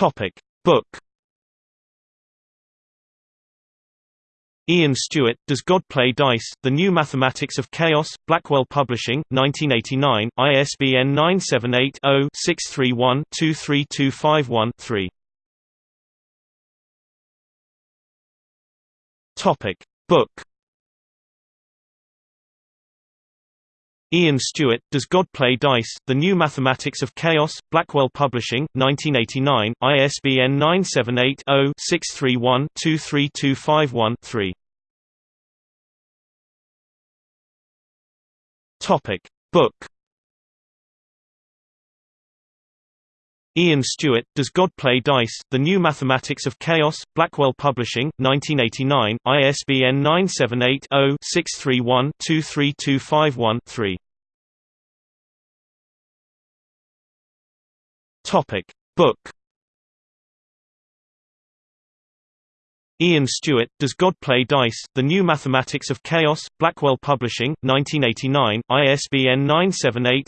Topic Book Ian Stewart, Does God Play Dice? The New Mathematics of Chaos, Blackwell Publishing, 1989, ISBN 978-0-631-23251-3. Topic Book Ian Stewart, Does God Play Dice? The New Mathematics of Chaos, Blackwell Publishing, 1989, ISBN 978 0 631 23251 3. Topic Book Ian Stewart, Does God Play Dice? The New Mathematics of Chaos, Blackwell Publishing, 1989, ISBN 978 0 631 23251 3. Topic Book Ian Stewart, Does God Play Dice? The New Mathematics of Chaos, Blackwell Publishing, 1989, ISBN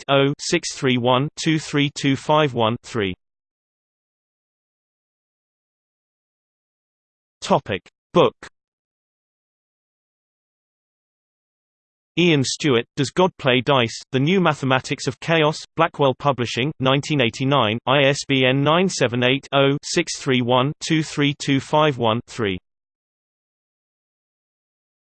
978-0-631-23251-3. Topic Book Ian Stewart, Does God Play Dice? The New Mathematics of Chaos, Blackwell Publishing, 1989, ISBN 978 0 631 23251 3.